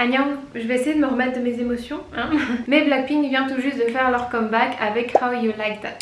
Annyeong, je vais essayer de me remettre de mes émotions. Hein Mais Blackpink vient tout juste de faire leur comeback avec How You Like That.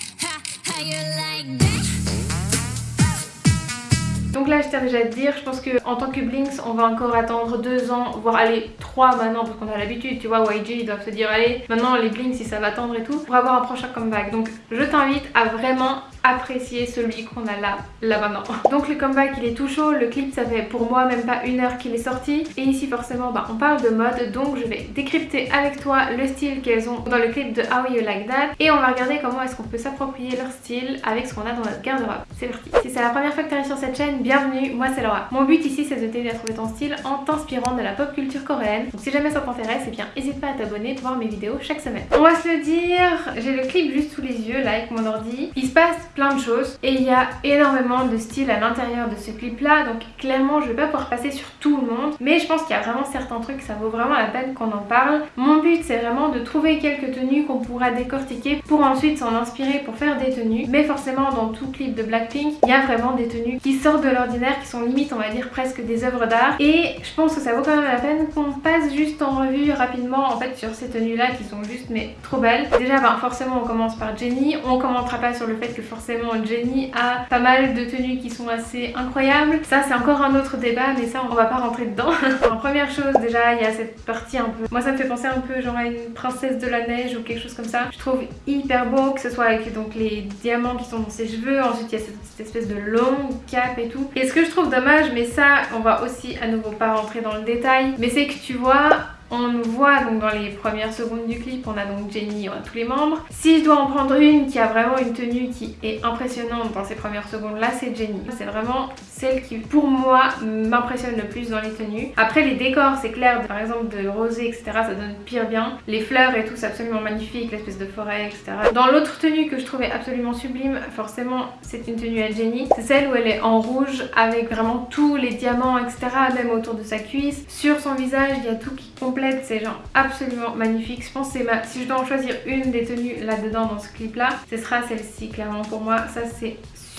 Donc là je tiens déjà à te dire, je pense que en tant que Blinks on va encore attendre deux ans, voire aller trois maintenant parce qu'on a l'habitude, tu vois YG ils doivent se dire allez maintenant les Blinks si ça va attendre et tout pour avoir un prochain comeback. Donc je t'invite à vraiment apprécier celui qu'on a là, là maintenant. Donc le comeback il est tout chaud, le clip ça fait pour moi même pas une heure qu'il est sorti et ici forcément bah, on parle de mode donc je vais décrypter avec toi le style qu'elles ont dans le clip de How You Like That et on va regarder comment est-ce qu'on peut s'approprier leur style avec ce qu'on a dans notre garde-robe. C'est parti Si c'est la première fois que tu arrives sur cette chaîne, bienvenue, moi c'est Laura. Mon but ici c'est de t'aider à trouver ton style en t'inspirant de la pop culture coréenne. Donc si jamais ça t'intéresse, et eh bien n'hésite pas à t'abonner pour voir mes vidéos chaque semaine. On va se le dire, j'ai le clip juste sous les yeux là avec mon ordi. Il se passe plein de choses et il y a énormément de style à l'intérieur de ce clip là donc clairement je vais pas pouvoir passer sur tout le monde mais je pense qu'il y a vraiment certains trucs ça vaut vraiment la peine qu'on en parle. Mon but c'est vraiment de trouver quelques tenues qu'on pourra décortiquer pour ensuite s'en inspirer pour faire des tenues mais forcément dans tout clip de Blackpink il y a vraiment des tenues qui sortent de l'ordinaire qui sont limite on va dire presque des œuvres d'art et je pense que ça vaut quand même la peine qu'on passe juste en revue rapidement en fait sur ces tenues là qui sont juste mais trop belles. Déjà ben, forcément on commence par Jenny, on commentera pas sur le fait que forcément Jenny a pas mal de tenues qui sont assez incroyables. Ça c'est encore un autre débat mais ça on va pas rentrer dedans. en première chose déjà il y a cette partie un peu... Moi ça me fait penser un peu genre à une princesse de la neige ou quelque chose comme ça. Je trouve hyper beau que ce soit avec donc les diamants qui sont dans ses cheveux. Ensuite il y a cette, espèce de longue cape et tout. Et ce que je trouve dommage mais ça on va aussi à nouveau pas rentrer dans le détail mais c'est que tu vois on voit donc dans les premières secondes du clip, on a donc Jenny, on a tous les membres. Si je dois en prendre une qui a vraiment une tenue qui est impressionnante dans ces premières secondes là, c'est Jenny. C'est vraiment celle qui pour moi m'impressionne le plus dans les tenues. Après les décors c'est clair, par exemple de rosé etc ça donne pire bien. Les fleurs et tout c'est absolument magnifique, l'espèce de forêt etc. Dans l'autre tenue que je trouvais absolument sublime, forcément c'est une tenue à Jenny. C'est celle où elle est en rouge avec vraiment tous les diamants etc même autour de sa cuisse. Sur son visage il y a tout qui complète c'est genre absolument magnifique. Je pense que si je dois en choisir une des tenues là-dedans dans ce clip là, ce sera celle-ci clairement pour moi. Ça c'est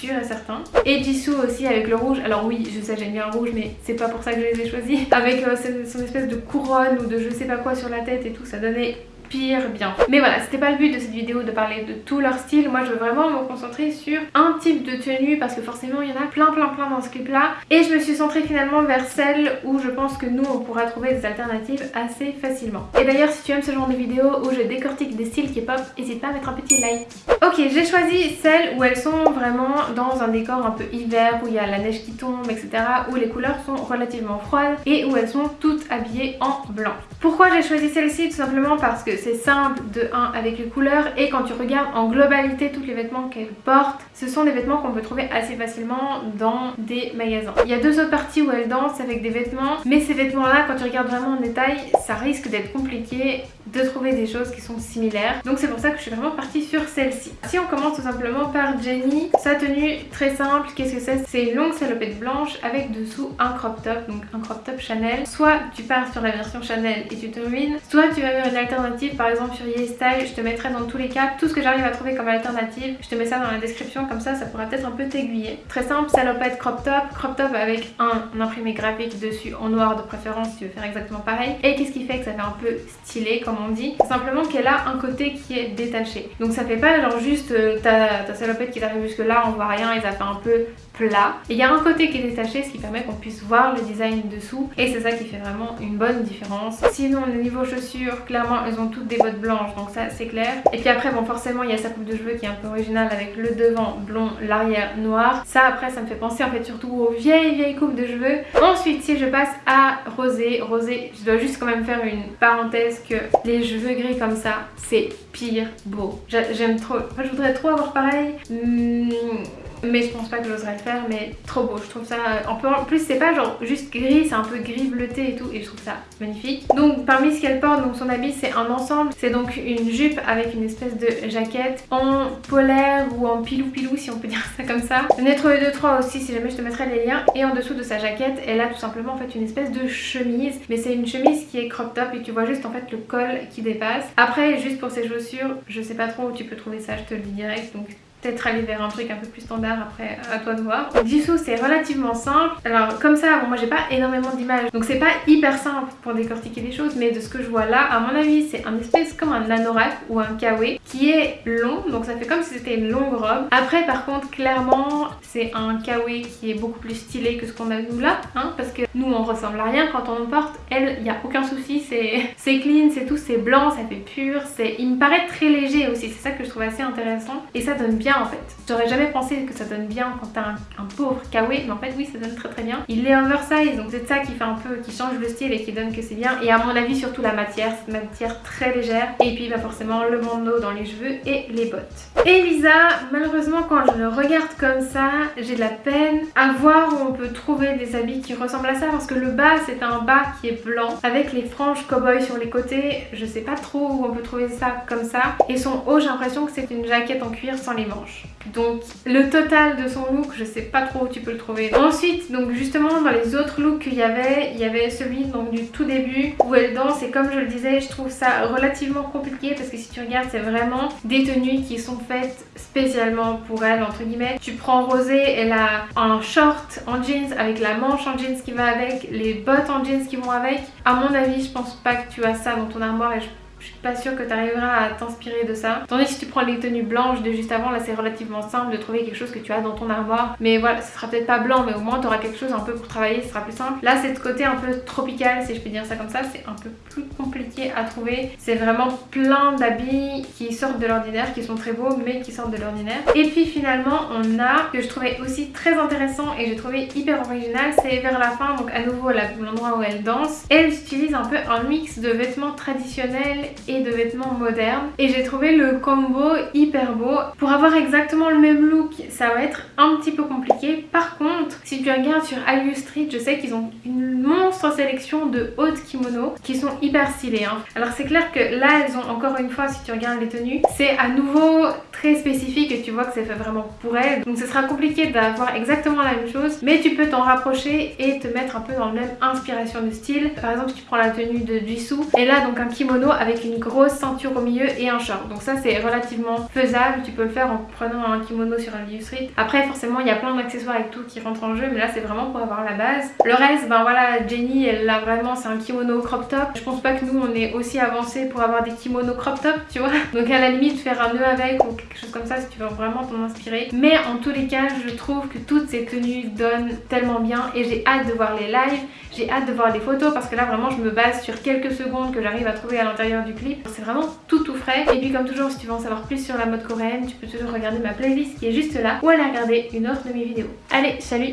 et certain. Et Jisoo aussi avec le rouge. Alors oui, je sais j'aime bien le rouge mais c'est pas pour ça que je les ai choisis. Avec euh, son espèce de couronne ou de je sais pas quoi sur la tête et tout, ça donnait pire bien. Mais voilà, c'était pas le but de cette vidéo de parler de tout leur style. Moi, je veux vraiment me concentrer sur un type de tenue parce que forcément, il y en a plein plein plein dans ce clip-là. Et je me suis centrée finalement vers celle où je pense que nous, on pourra trouver des alternatives assez facilement. Et d'ailleurs, si tu aimes ce genre de vidéo où je décortique des styles K-pop, n'hésite pas à mettre un petit like. Ok, j'ai choisi celles où elles sont vraiment dans un décor un peu hiver, où il y a la neige qui tombe, etc. Où les couleurs sont relativement froides et où elles sont toutes habillées en blanc. Pourquoi j'ai choisi celle-ci? Tout simplement parce que c'est simple de 1 avec les couleurs et quand tu regardes en globalité tous les vêtements qu'elle porte, ce sont des vêtements qu'on peut trouver assez facilement dans des magasins. Il y a deux autres parties où elle danse avec des vêtements, mais ces vêtements là quand tu regardes vraiment en détail, ça risque d'être compliqué de trouver des choses qui sont similaires. Donc c'est pour ça que je suis vraiment partie sur celle-ci. Si on commence tout simplement par Jenny, sa tenue très simple, qu'est-ce que c'est? C'est une longue salopette blanche avec dessous un crop top, donc un crop top Chanel. Soit tu pars sur la version Chanel et tu te ruines, soit tu vas vers une alternative par exemple sur YesStyle, je te mettrai dans tous les cas tout ce que j'arrive à trouver comme alternative. Je te mets ça dans la description comme ça, ça pourra peut-être un peu t'aiguiller. Très simple, salopette crop top, crop top avec un imprimé graphique dessus en noir de préférence si tu veux faire exactement pareil. Et qu'est-ce qui fait que ça fait un peu stylé comme dit Simplement qu'elle a un côté qui est détaché. Donc ça fait pas genre juste euh, ta, ta salopette qui t'arrive jusque là, on voit rien et ça fait un peu plat. Et il y a un côté qui est détaché, ce qui permet qu'on puisse voir le design dessous. Et c'est ça qui fait vraiment une bonne différence. Sinon, au niveau chaussures, clairement, elles ont toutes des bottes blanches, donc ça c'est clair. Et puis après, bon forcément, il y a sa coupe de cheveux qui est un peu originale avec le devant blond, l'arrière noir. Ça après, ça me fait penser en fait surtout aux vieilles vieilles coupes de cheveux. Ensuite, si je passe à rosé, rosé, je dois juste quand même faire une parenthèse que les cheveux gris comme ça, c'est pire beau. J'aime trop, enfin, je voudrais trop avoir pareil. Hmm, mais je pense pas que j'oserais le faire mais trop beau je trouve ça en plus c'est pas genre juste gris c'est un peu gris bleuté et tout et je trouve ça magnifique. Donc parmi ce qu'elle porte donc son habit c'est un ensemble. C'est donc une jupe avec une espèce de jaquette en polaire ou en pilou pilou si on peut dire ça comme ça. J'en ai trouvé 2-3 aussi si jamais je te mettrai les liens. Et en dessous de sa jaquette elle a tout simplement en fait une espèce de chemise. Mais c'est une chemise qui est crop top et tu vois juste en fait le col qui dépasse. Après juste pour ses chaussures je sais pas trop où tu peux trouver ça je te le dis direct donc peut-être aller vers un truc un peu plus standard après à toi de voir. Jisoo c'est relativement simple. Alors comme ça, bon, moi j'ai pas énormément d'images donc c'est pas hyper simple pour décortiquer les choses mais de ce que je vois là, à mon avis c'est un espèce comme un anorak ou un kawaii qui est long donc ça fait comme si c'était une longue robe. Après par contre clairement c'est un kawaii qui est beaucoup plus stylé que ce qu'on a nous là hein, parce que nous on ressemble à rien quand on le porte. Elle, il n'y a aucun souci, c'est clean, c'est tout, c'est blanc, ça fait pur, il me paraît très léger aussi, c'est ça que je trouve assez intéressant et ça donne bien en fait. J'aurais jamais pensé que ça donne bien quand t'as un, pauvre kawaii, mais en fait oui ça donne très très bien. Il est oversize donc c'est ça qui fait un peu, qui change le style et qui donne que c'est bien. Et à mon avis surtout la matière, c'est une matière très légère. Et puis bah forcément le bandeau dans les cheveux et les bottes. Elisa, malheureusement quand je le regarde comme ça, j'ai de la peine à voir où on peut trouver des habits qui ressemblent à ça parce que le bas c'est un bas qui est blanc avec les franges cowboy sur les côtés. Je sais pas trop où on peut trouver ça comme ça. Et son haut j'ai l'impression que c'est une jaquette en cuir sans les manches. Donc le total de son look, je sais pas trop où tu peux le trouver. Ensuite, donc justement dans les autres looks qu'il y avait, il y avait celui donc du tout début où elle danse et comme je le disais, je trouve ça relativement compliqué parce que si tu regardes, c'est vraiment des tenues qui sont faites spécialement pour elle entre guillemets. Tu prends Rosé, elle a un short en jeans avec la manche en jeans qui va avec, les bottes en jeans qui vont avec. À mon avis, je pense pas que tu as ça dans ton armoire et je je suis pas sûre que tu arriveras à t'inspirer de ça. Tandis que si tu prends les tenues blanches de juste avant, là c'est relativement simple de trouver quelque chose que tu as dans ton armoire. Mais voilà, ce sera peut-être pas blanc, mais au moins tu auras quelque chose un peu pour travailler, ce sera plus simple. Là c'est de côté un peu tropical, si je peux dire ça comme ça, c'est un peu plus compliqué à trouver. C'est vraiment plein d'habits qui sortent de l'ordinaire, qui sont très beaux, mais qui sortent de l'ordinaire. Et puis finalement, on a, que je trouvais aussi très intéressant et j'ai trouvé hyper original, c'est vers la fin, donc à nouveau l'endroit où elle danse. Elle utilise un peu un mix de vêtements traditionnels et de vêtements modernes. Et j'ai trouvé le combo hyper beau. Pour avoir exactement le même look, ça va être un petit peu compliqué. Par contre, si tu regardes sur Aliu Street, je sais qu'ils ont une monstre sélection de hautes kimonos qui sont hyper stylés. Hein. Alors c'est clair que là, elles ont encore une fois, si tu regardes les tenues, c'est à nouveau très spécifique et tu vois que c'est fait vraiment pour elles. Donc ce sera compliqué d'avoir exactement la même chose, mais tu peux t'en rapprocher et te mettre un peu dans la même inspiration de style. Par exemple, si tu prends la tenue de Jisoo, et là donc un kimono avec une grosse ceinture au milieu et un short. Donc ça c'est relativement faisable, tu peux le faire en prenant un kimono sur un lieu street. Après forcément il y a plein d'accessoires et tout qui rentrent en jeu, mais là c'est vraiment pour avoir la base. Le reste, ben voilà, Jenny elle a vraiment, c'est un kimono crop top. Je pense pas que nous on est aussi avancé pour avoir des kimonos crop top, tu vois. Donc à la limite faire un nœud avec ou quelque chose comme ça si tu veux vraiment t'en inspirer. Mais en tous les cas, je trouve que toutes ces tenues donnent tellement bien et j'ai hâte de voir les lives, j'ai hâte de voir les photos parce que là vraiment je me base sur quelques secondes que j'arrive à trouver à l'intérieur clip. C'est vraiment tout tout frais. Et puis comme toujours, si tu veux en savoir plus sur la mode coréenne, tu peux toujours regarder ma playlist qui est juste là ou aller regarder une autre de mes vidéos. Allez, salut